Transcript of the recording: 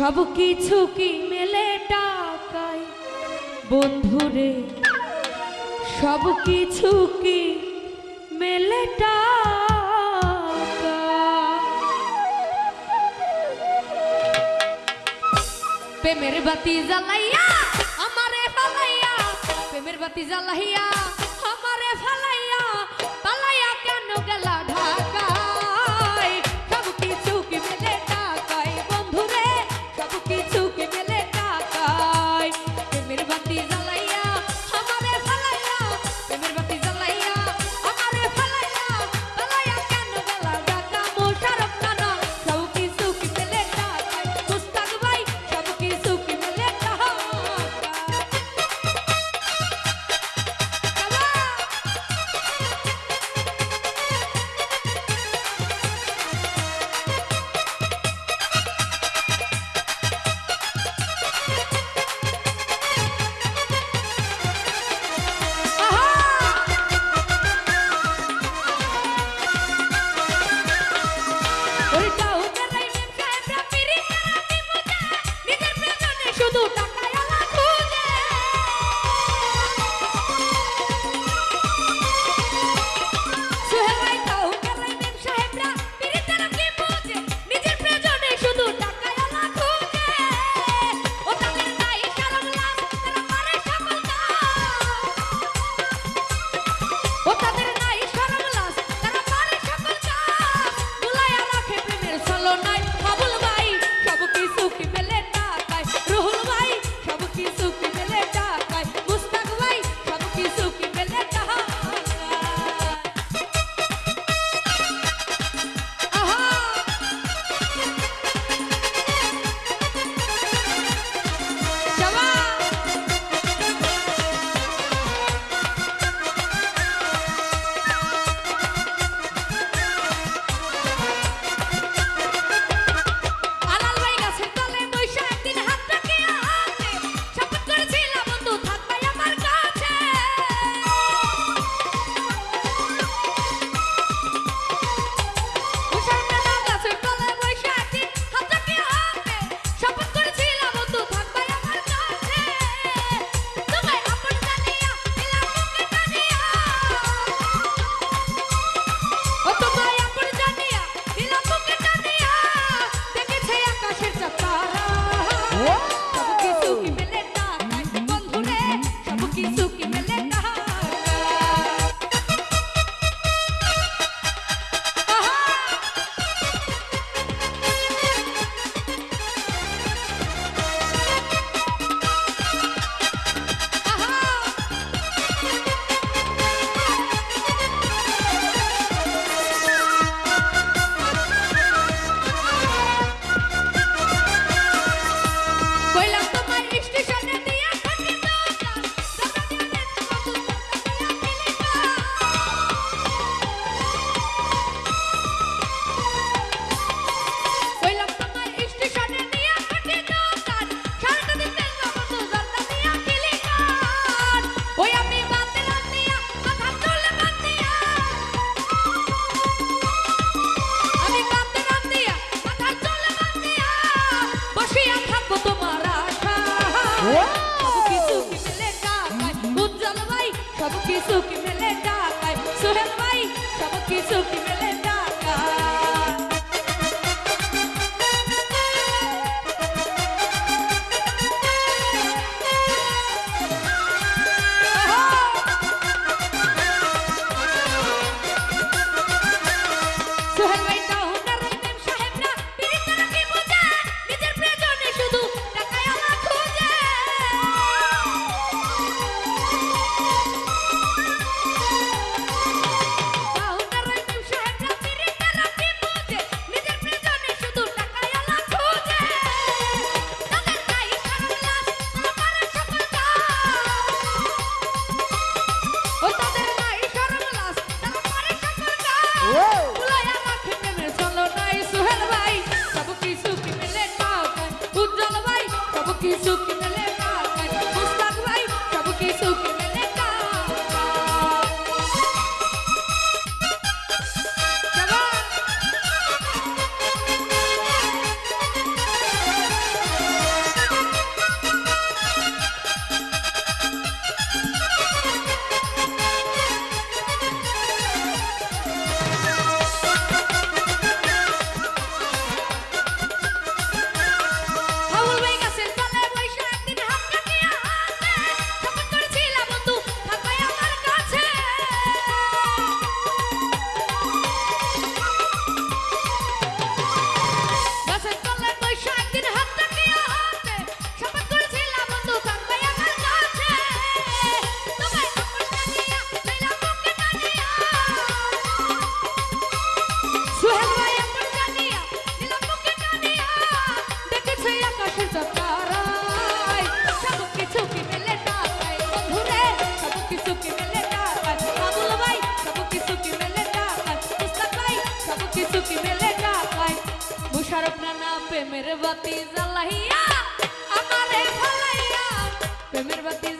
সব কিছু কি মেলে টাকায়? বন্ধুরে সব কিছু কি মেলে টাকা বাতি জ্বালাইয়া, আমারে বাতি জ্বালাইয়া প্রেমের বাতি জ্বালাইয়া আমারে ভালাইয়া প্রেমের বাতি